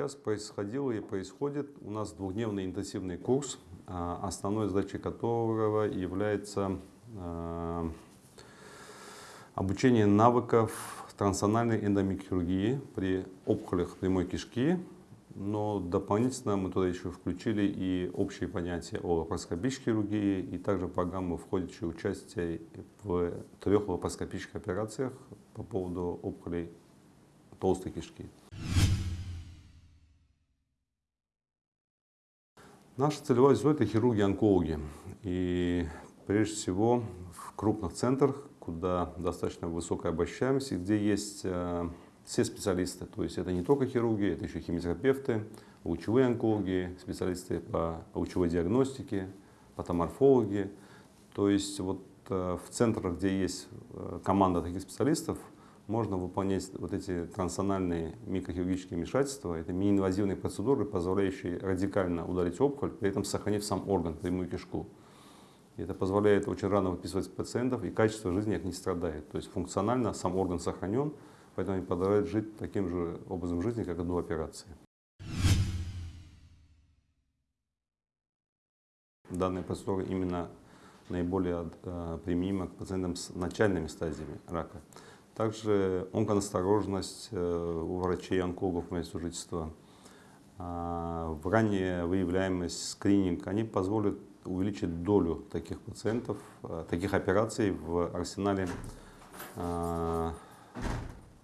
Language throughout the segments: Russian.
Сейчас происходило и происходит у нас двухдневный интенсивный курс, а, основной задачей которого является а, обучение навыков трансональной эндомикрохирургии при опухолях прямой кишки, но дополнительно мы туда еще включили и общие понятия о лапароскопической хирургии, и также программу, входящую участие в трех лапароскопических операциях по поводу опухолей толстой кишки. Наша целевая аудитория – это хирурги-онкологи. И прежде всего в крупных центрах, куда достаточно высокая обращаемость, где есть э, все специалисты. То есть это не только хирурги, это еще химиотерапевты, лучевые онкологи, специалисты по лучевой диагностике, патоморфологи. То есть вот э, в центрах, где есть э, команда таких специалистов, можно выполнять вот эти трансональные микрохирургические вмешательства. Это мини-инвазивные процедуры, позволяющие радикально удалить опухоль, при этом сохранив сам орган, прямую кишку. И это позволяет очень рано выписывать пациентов, и качество жизни их не страдает. То есть функционально сам орган сохранен, поэтому они продолжают жить таким же образом жизни, как и до операции. Данная процедура именно наиболее э, применима к пациентам с начальными стадиями рака. Также онконасторожность э, у врачей-онкологов место жительства, а, ранняя выявляемость, скрининг, они позволят увеличить долю таких пациентов, э, таких операций в арсенале, а,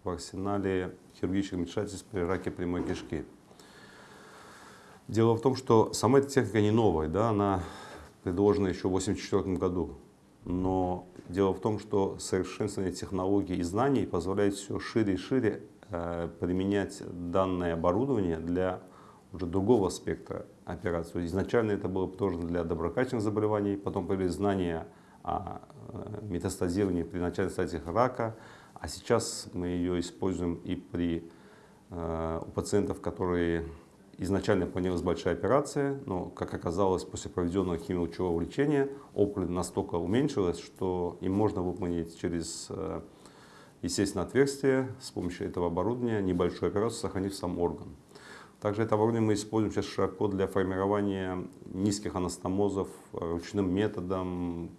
в арсенале хирургических вмешательств при раке прямой кишки. Дело в том, что сама эта техника не новая, да, она предложена еще в 1984 году но дело в том, что совершенствование технологий и знаний позволяет все шире и шире э, применять данное оборудование для уже другого спектра операций. Изначально это было тоже для доброкачественных заболеваний, потом появились знания о э, метастазировании при начальных стадиях рака, а сейчас мы ее используем и при, э, у пациентов, которые Изначально планировалась большая операция, но, как оказалось, после проведенного химиолучевого лечения опухоль настолько уменьшилась, что им можно выполнить через э, естественное отверстие с помощью этого оборудования небольшую операцию, сохранив сам орган. Также это оборудование мы используем сейчас широко для формирования низких анастомозов ручным методом,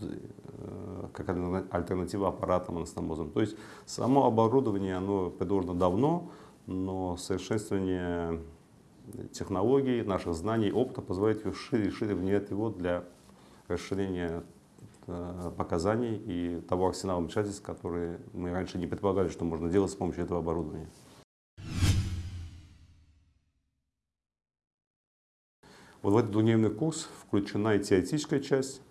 э, как альтернатива аппаратам анастомозам. То есть само оборудование оно предложено давно, но совершенствование технологий, наших знаний, опыта позволяет шире и шире внедрять его для расширения э, показаний и того арсенала вмешательств, которые мы раньше не предполагали, что можно делать с помощью этого оборудования. Вот в этот двухдневный курс включена и теоретическая часть,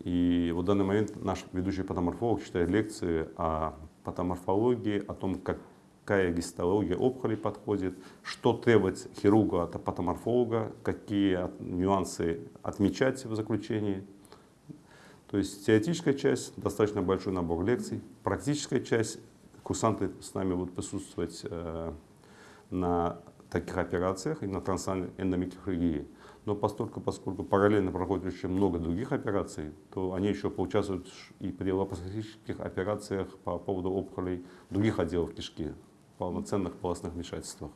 и в данный момент наш ведущий патоморфолог читает лекции о патоморфологии, о том, как какая гистология опухоли подходит, что требовать хирурга от патоморфолога, какие нюансы отмечать в заключении. То есть теоретическая часть, достаточно большой набор лекций, практическая часть, курсанты с нами будут присутствовать э, на таких операциях и на трансальной. Но поскольку, поскольку параллельно проходит очень много других операций, то они еще поучаствуют и при лапароскопических операциях по поводу опухолей других отделов кишки, полноценных полостных вмешательствах.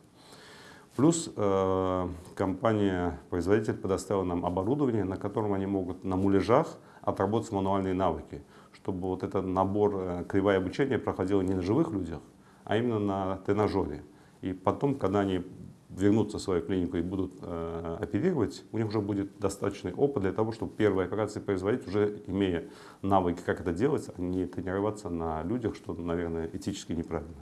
Плюс э, компания-производитель предоставила нам оборудование, на котором они могут на муляжах отработать мануальные навыки, чтобы вот этот набор э, кривое обучения проходило не на живых людях, а именно на тренажере. И потом, когда они вернутся в свою клинику и будут э, оперировать, у них уже будет достаточный опыт для того, чтобы первые операции производить, уже имея навыки, как это делать, а не тренироваться на людях, что, наверное, этически неправильно.